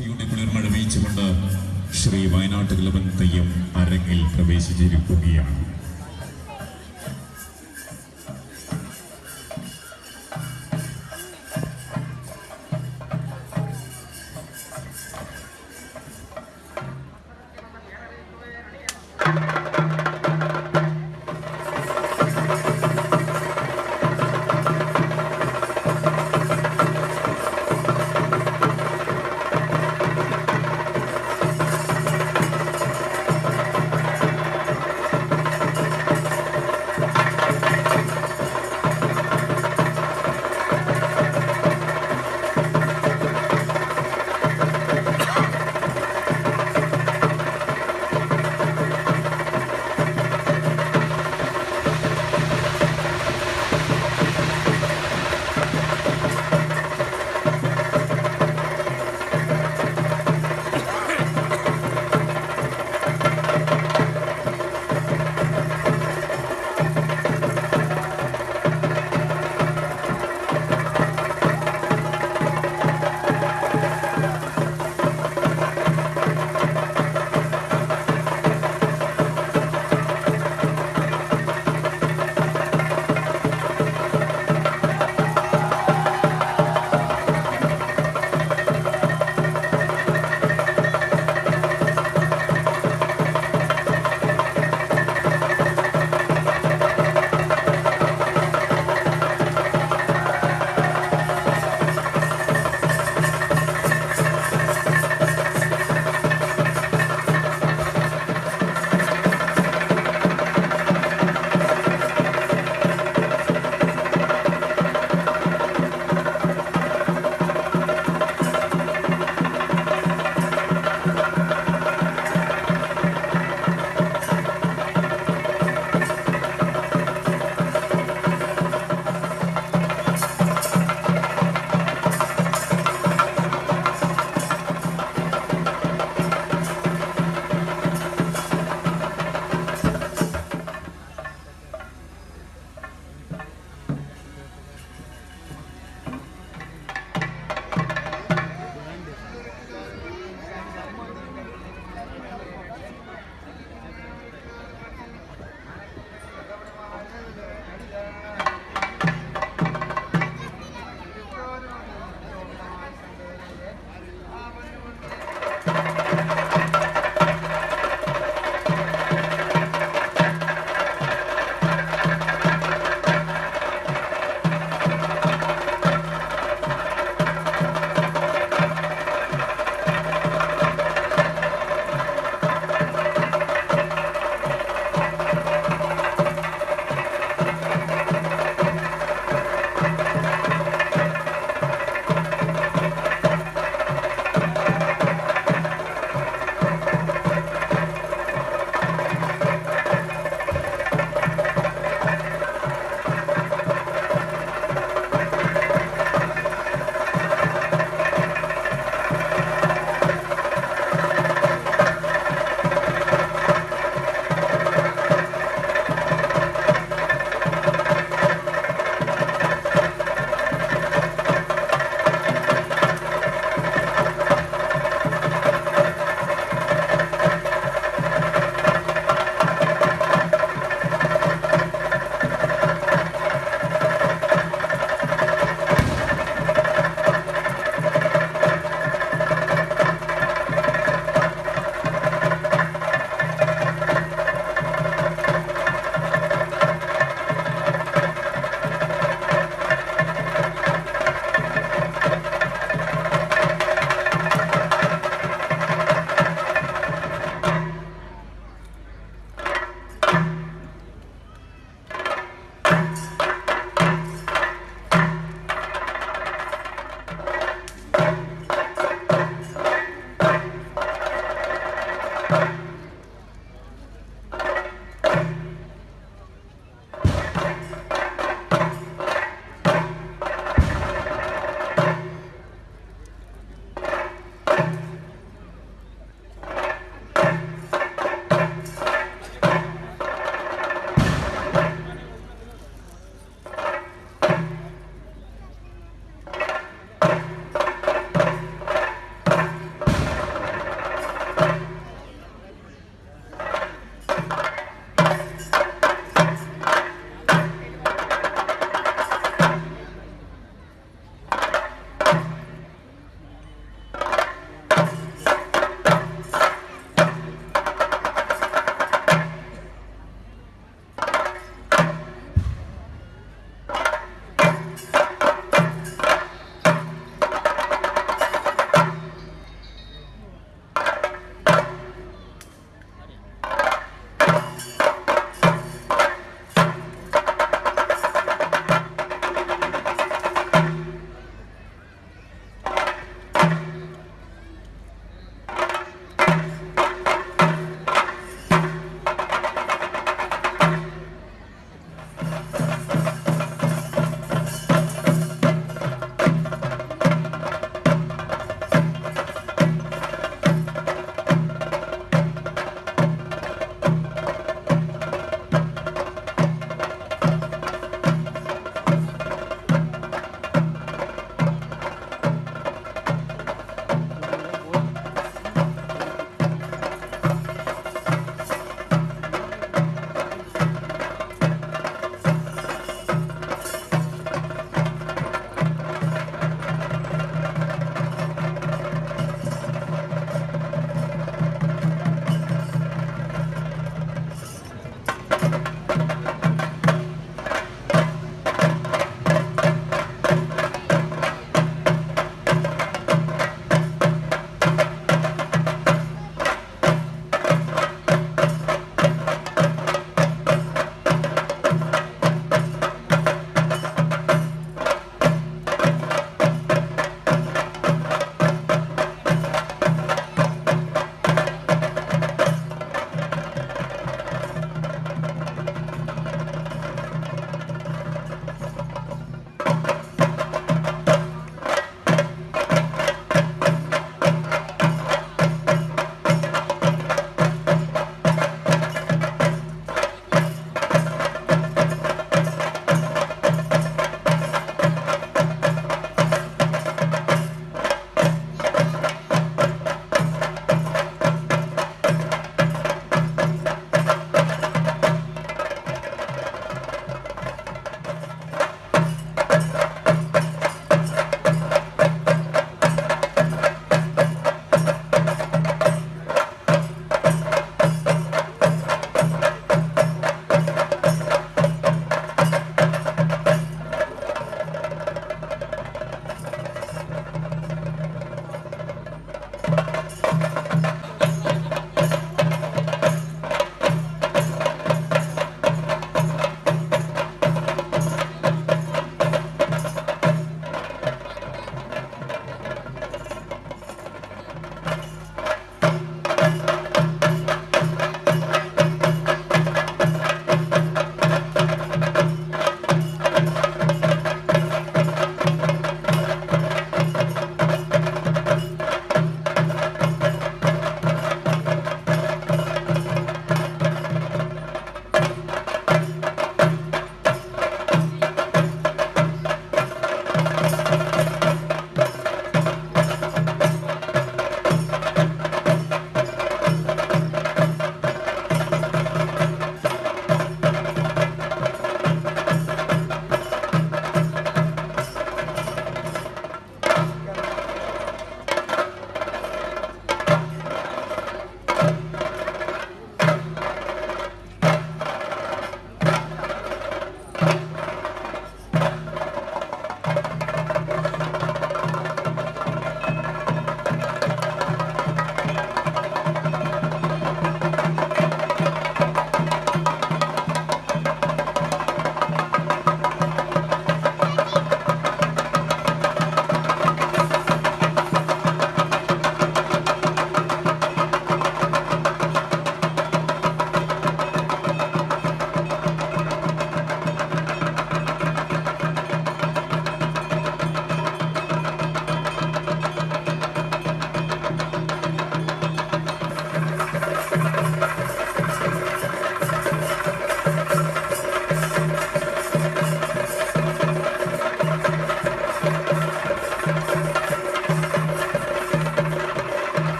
ഭക്തിയുടെ കുളിർമഴ വീച്ചുകൊണ്ട് ശ്രീ വയനാട്ട് കിളവൻ തെയ്യം അരങ്ങിൽ പ്രവേശിച്ചിരിക്കുകയാണ് ും.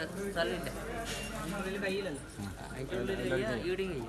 ഇവിടെ സ്ഥലമില്ല. അതിന്റെ ഉള്ളിൽ ഈടും കഴിയും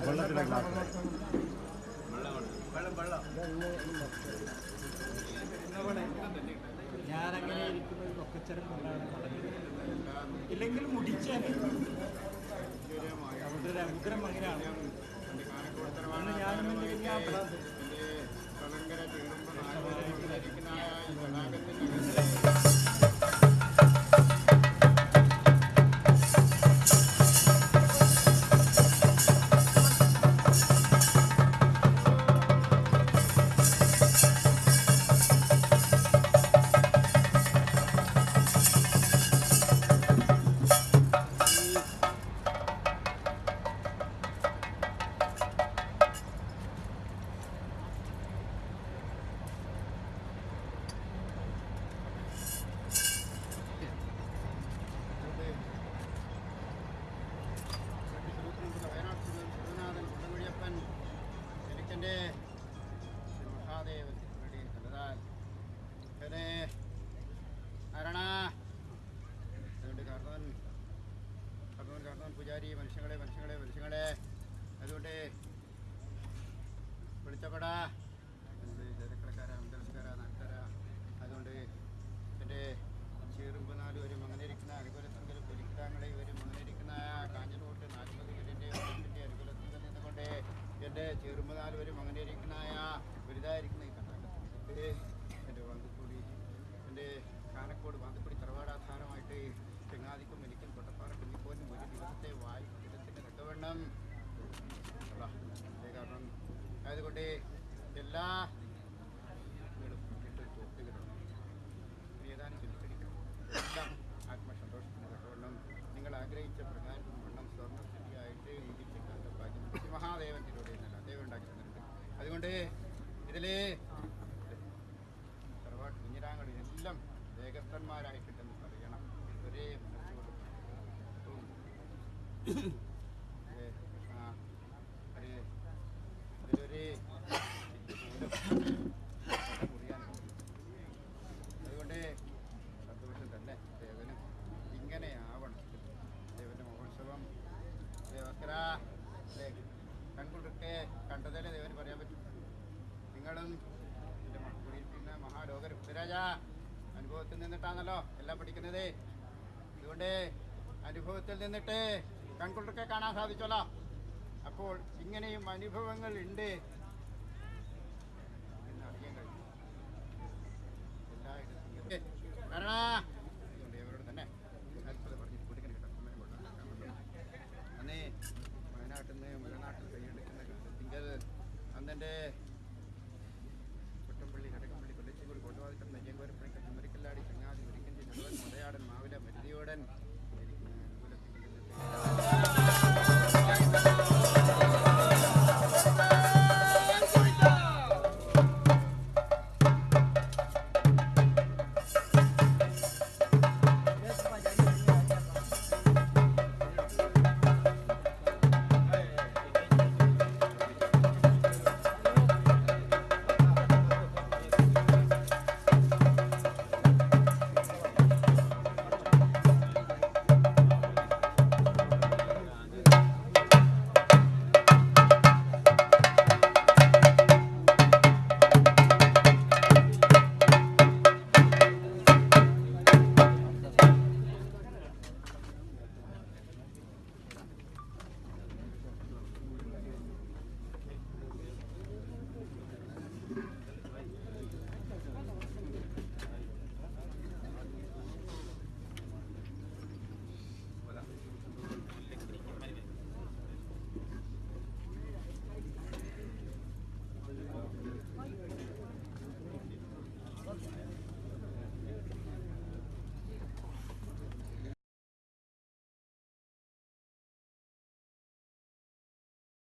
അതെ ഗ്ലാസ് ഞാനങ്ങനെ ഇരിക്കുന്നത് ഒക്കച്ചരം കൊണ്ടാണ് നടക്കുന്നത് ഇല്ലെങ്കിൽ മുടിച്ചാൽ അവിടെ ഒരു ഉഗ്രം അങ്ങനെയാണ്. അന്ന് ഞാനും ഞാൻ എനിക്കെന്റെ മനുഷ്യങ്ങളെ മനുഷ്യങ്ങളെ മനുഷ്യങ്ങളെ. അതുകൊണ്ട് വിളിച്ചപ്പെടാ എന്ത് ചേരക്കളക്കാര അമ്പലസ്കാര നാട്ടുകാര. അതുകൊണ്ട് എന്റെ ചീറുമ്പ് നാല് ഒരു മങ്ങനിരിക്കുന്ന അനുകൂലത്തിൽ പൊലിക്കിടാങ്ങളെ ഒരു മങ്ങനിരിക്കുന്ന കാഞ്ഞിലോട്ട് നാൽപ്പതുകിന്റെ വകുപ്പിന്റെ അനുകൂലത്തിൽ നിന്നുകൊണ്ട് എന്റെ ചീറുമ്പ് നാല് അങ്ങനെ ഇരിക്കുന്ന വലുതായിരിക്കുന്ന ഈ കർണാടകത്തിൽ അതുകൊണ്ട് എല്ലാ അതുകൊണ്ട് സന്തോഷം തന്നെ ദേവന് ഇങ്ങനെ ആവണം ദേവന്റെ മഹോത്സവം ദേവക്കര കൺകൊണ്ടൊക്കെ കണ്ടതല്ലേ ദേവന് പറയാൻ പറ്റും നിങ്ങളും എന്റെ കുടിയിരിക്കുന്ന മഹാലോക രുദ്രരാജ അനുഭവത്തിൽ നിന്നിട്ടാണല്ലോ എല്ലാം പഠിക്കുന്നത് അതുകൊണ്ട് അനുഭവത്തിൽ നിന്നിട്ട് കൺകുളിർക്കെ കാണാൻ സാധിച്ചല്ലോ അപ്പോൾ ഇങ്ങനെയും അനുഭവങ്ങൾ ഉണ്ട്.